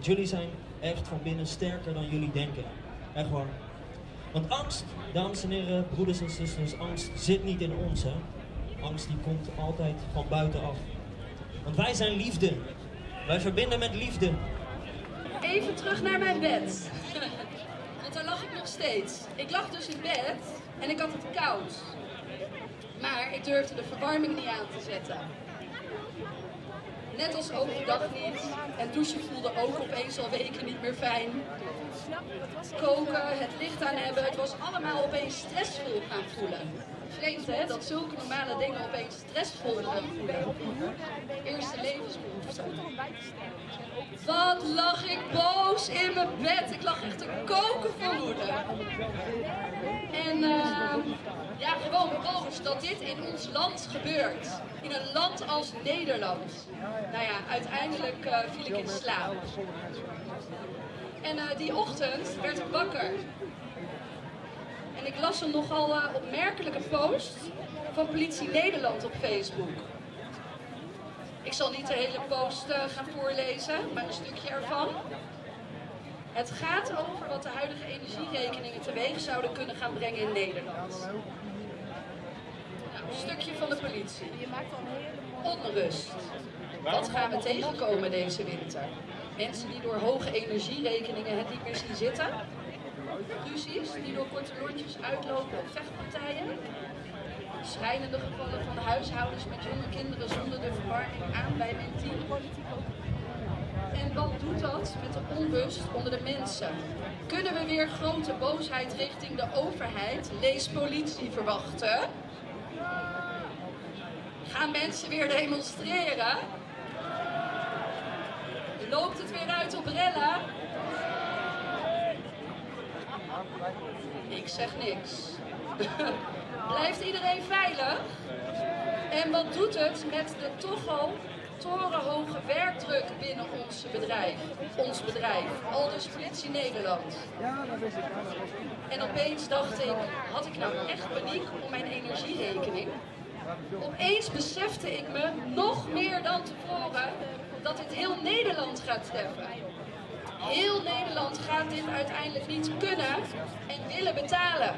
Jullie zijn echt van binnen sterker dan jullie denken. Echt waar. Want angst, dames en heren, broeders en zusters, angst zit niet in ons, hè. Angst die komt altijd van buitenaf. Want wij zijn liefde. Wij verbinden met liefde. Even terug naar mijn bed. Want daar lag ik nog steeds. Ik lag dus in bed en ik had het koud. Maar ik durfde de verwarming niet aan te zetten. Net als overdag niet. En douchen voelde ook opeens al weken niet meer fijn. Koken, het licht aan hebben, het was allemaal opeens stressvol gaan voelen. Vreemd hè, dat zulke normale dingen opeens stressvol voelen. Eerste levensbehoefte. Wat lag ik boos in mijn bed. Ik lag echt te koken van woede. En eh, ja, gewoon boos dat dit in ons land gebeurt. In een land als Nederland. Nou ja, uiteindelijk eh, viel ik in slaap. En eh, die ochtend werd ik wakker. Las een nogal eh, opmerkelijke post van Politie Nederland op Facebook. Ik zal niet de hele post eh, gaan voorlezen, maar een stukje ervan. Het gaat over wat de huidige energierekeningen teweeg zouden kunnen gaan brengen in Nederland. Nou, een stukje van de politie. Onrust. Wat gaan we tegenkomen deze winter? Mensen die door hoge energierekeningen het niet meer zien zitten. Ruzies die door korte lontjes uitlopen op vechtpartijen. Schrijnende gevallen van huishoudens met jonge kinderen zonder de verwarming aan bij mijn team. En wat doet dat met de onrust onder de mensen? Kunnen we weer grote boosheid richting de overheid, lees politie, verwachten? Gaan mensen weer demonstreren? Loopt het weer uit op rellen? Ik zeg niks. Blijft iedereen veilig? En wat doet het met de toch al torenhoge werkdruk binnen ons bedrijf? Ons bedrijf, Aldus Politie Nederland. En opeens dacht ik, had ik nou echt paniek om mijn energierekening? Opeens besefte ik me nog meer dan tevoren dat dit heel Nederland gaat treffen. Heel Nederland gaat dit uiteindelijk niet kunnen en willen betalen.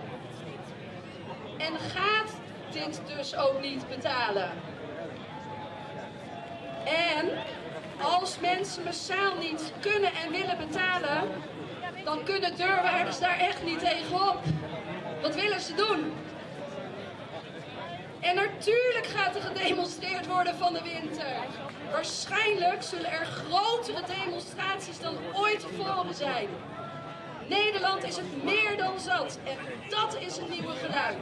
En gaat dit dus ook niet betalen. En als mensen massaal niet kunnen en willen betalen, dan kunnen deurwaarders daar echt niet tegenop. Wat willen ze doen? En natuurlijk gaat er gedemonstreerd worden van de winter. Waarschijnlijk zullen er grotere demonstraties dan ooit tevoren zijn. Nederland is het meer dan zat en dat is het nieuwe geluid.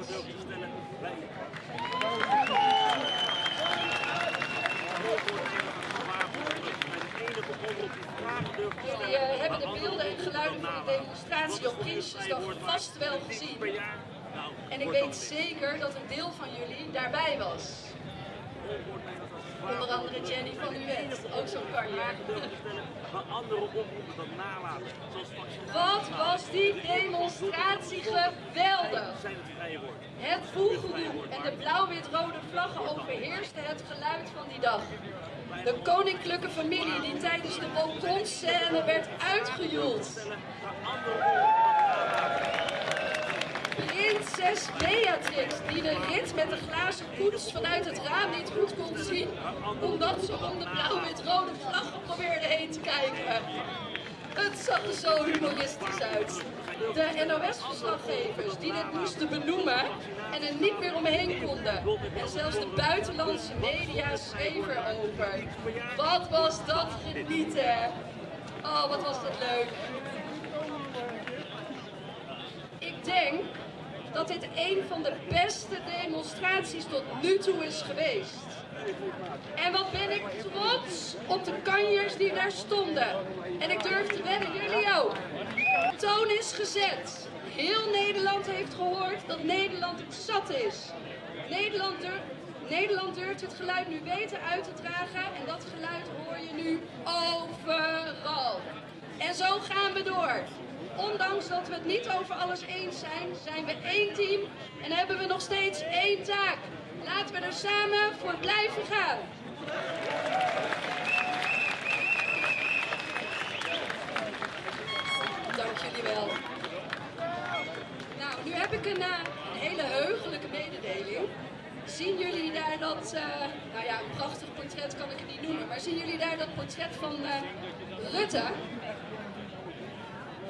Jullie eh, hebben de beelden en geluiden van de demonstratie op Prinsjesdag vast wel gezien. En ik weet zeker dat een deel van jullie daarbij was. Onder andere Jenny van Uwet, ook zo'n dat nalaten. Wat was die demonstratie geweldig! het voelgeroep en de blauw-wit-rode vlaggen overheersten het geluid van die dag. De koninklijke familie die tijdens de balkonscène werd uitgejoeld. Prinses Beatrix, die de rit met de glazen koets vanuit het raam niet goed kon zien, omdat ze om de blauw-wit-rode vlaggen probeerde heen te kijken. Het zag er zo humoristisch uit. De NOS-verslaggevers die dit moesten benoemen en er niet meer omheen konden. En zelfs de buitenlandse media schreven erover. Wat was dat genieten. Oh, wat was dat leuk. Ik denk dat dit een van de beste demonstraties tot nu toe is geweest. En wat ben ik trots op de kanjers die daar stonden. En ik durf te wedden, jullie ook. De toon is gezet. Heel Nederland heeft gehoord dat Nederland het zat is. Nederland, Nederland durft het geluid nu weten uit te dragen en dat geluid hoor je nu overal. En zo gaan we door. Ondanks dat we het niet over alles eens zijn, zijn we één team en hebben we nog steeds één taak. Laten we er samen voor blijven gaan. Dank jullie wel. Nou, nu heb ik een, eh, een hele heugelijke mededeling. Zien jullie daar dat, eh, nou ja, een prachtig portret kan ik het niet noemen, maar zien jullie daar dat portret van eh, Rutte?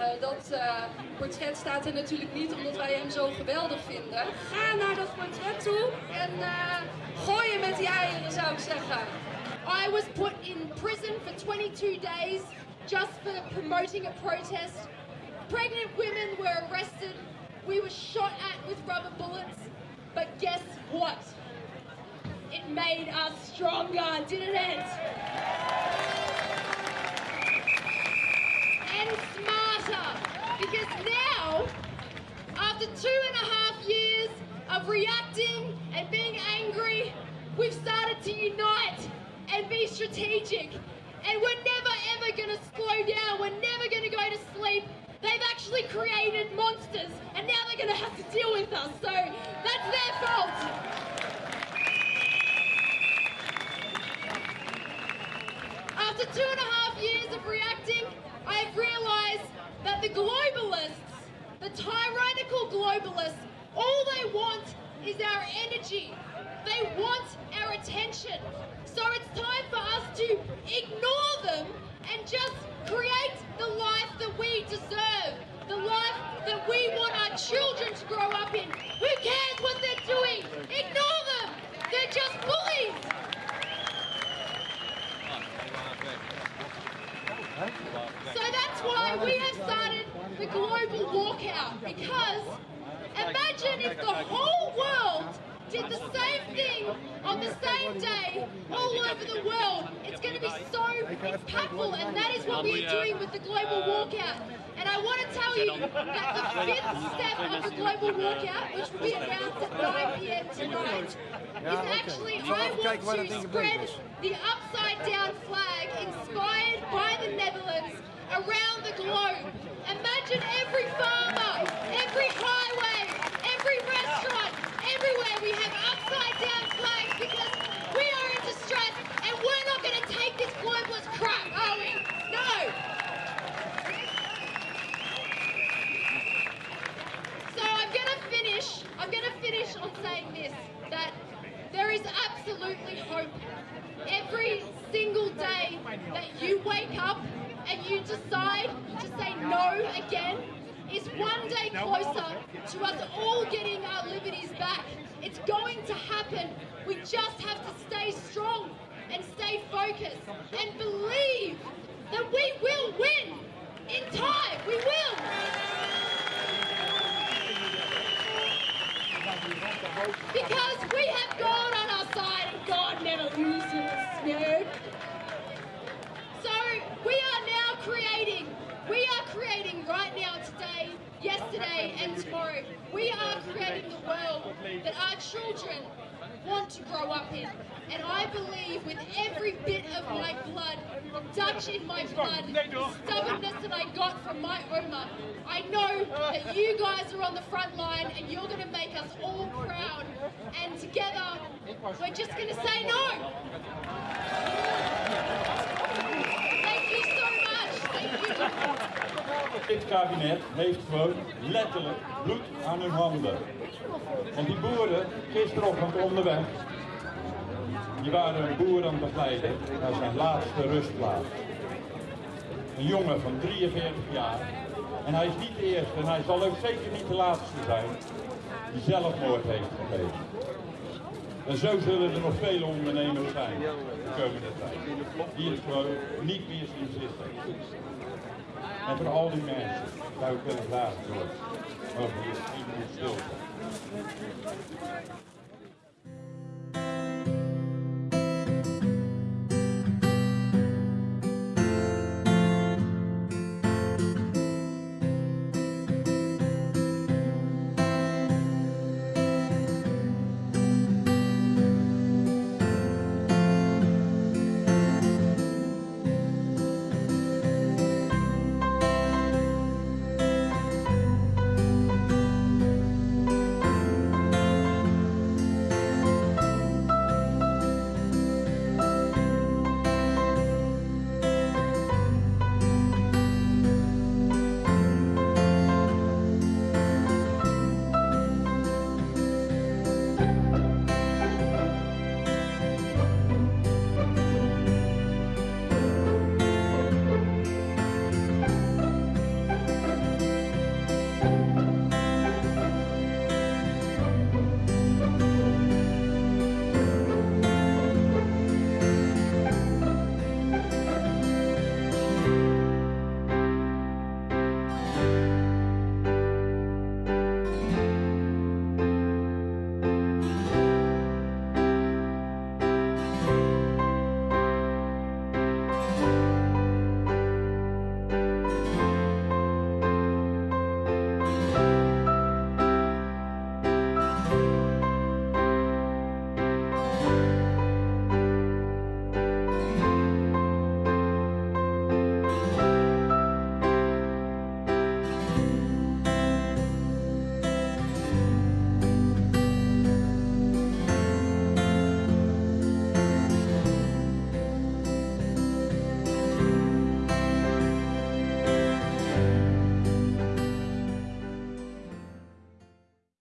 Eh, dat eh, portret staat er natuurlijk niet omdat wij hem zo geweldig vinden. Ga naar dat portret toe en uh, gooi je met die eieren, zou ik zeggen. I was put in prison for 22 days just for promoting a protest. Pregnant women were arrested. We were shot at with rubber bullets. But guess what? It made us stronger, didn't it? And smarter. Because now, after two and a half years of reacting and being angry, we've started to unite and be strategic. And we're never ever going to slow down. We're never going to go to sleep. They've actually created monsters, and now they're going to have to deal with us. So that's their fault. After two and a half years of reacting, I've that the globalists, the tyrannical globalists, all they want is our energy. They want our attention. So it's time for us to ignore them and just create the life that we deserve. The life that we want our children to grow up in. Who cares what they're doing? Ignore them. They're just bullies. So that's why we have started the global walkout because imagine if the whole world did the same thing on the same day all over the world. It's going to be so impactful, and that is what we are doing with the global walkout. And I want to tell you that the fifth step of the global walkout, which will be announced at 9 p.m. tonight, is actually I want to spread the upside down flag inspired by the Netherlands around the globe. Imagine every farmer, every highway, every restaurant, everywhere we have upside down flags because we are in distress and we're not going to take this globalist crap, are we? No. So I'm going to finish. I'm going to finish on saying this that there is absolutely hope. Every single day that you wake up and you decide to say no again is one day closer to us all getting our liberties back. It's going to happen. We just have to stay strong and stay focused and believe that we will win in time. We will. Because we have God on our side and God never loses, no. So we are now creating. We are creating right now, today, yesterday and tomorrow. We are creating the world that our children want to grow up in. And I believe with every bit of my blood the Dutch in my blood, the stubbornness that I got from my Oma, I know uh. that you guys are on the front line and you're going to make us all proud. And together, we're just going to say no. Thank you so much. Thank you. Dit kabinet heeft gewoon letterlijk bloed aan hun handen. Want die boeren, gisterochtend onderweg, die waren een boer aan begeleiden naar zijn laatste rustplaats. Een jongen van 43 jaar. En hij is niet de eerste en hij zal ook zeker niet de laatste zijn die zelfmoord heeft gepleegd. En zo zullen er nog vele ondernemers zijn de komende tijd. Die het gewoon niet meer zien zitten. En voor al die mensen zou ik willen vragen, over je 10 minuten stilte.